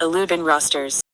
Eludin rosters.